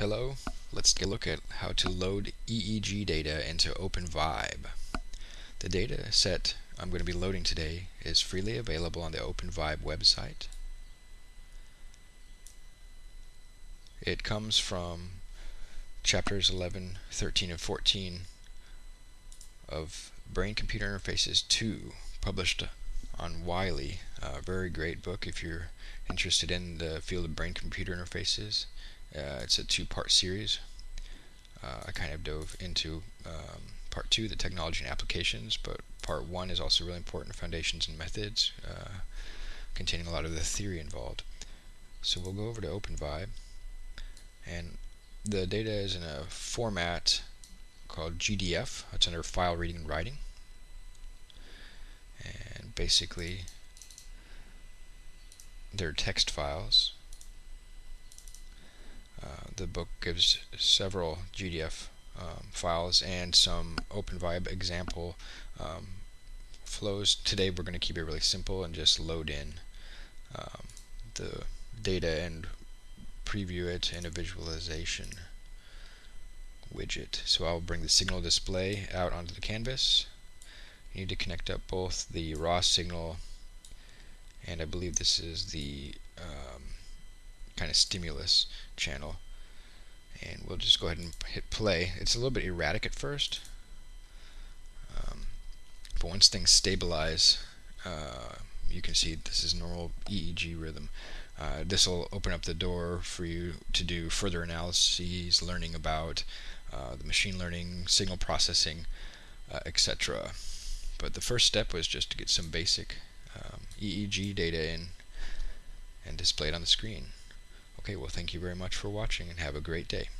Hello, let's take a look at how to load EEG data into OpenVibe. The data set I'm going to be loading today is freely available on the OpenVibe website. It comes from chapters 11, 13, and 14 of Brain-Computer Interfaces 2, published on Wiley. A very great book if you're interested in the field of brain-computer interfaces. Uh, it's a two-part series. Uh, I kind of dove into um, part two, the technology and applications, but part one is also really important, foundations and methods, uh, containing a lot of the theory involved. So we'll go over to OpenVibe, and the data is in a format called GDF. It's under File Reading and Writing. And basically, they're text files the book gives several GDF um, files and some OpenVibe example um, flows. Today we're going to keep it really simple and just load in um, the data and preview it in a visualization widget. So I'll bring the signal display out onto the canvas. You need to connect up both the raw signal and I believe this is the um, kind of stimulus channel. And we'll just go ahead and hit play. It's a little bit erratic at first. Um, but once things stabilize, uh, you can see this is normal EEG rhythm. Uh, this will open up the door for you to do further analyses, learning about uh, the machine learning, signal processing, uh, etc. But the first step was just to get some basic um, EEG data in and display it on the screen. Okay, well thank you very much for watching and have a great day.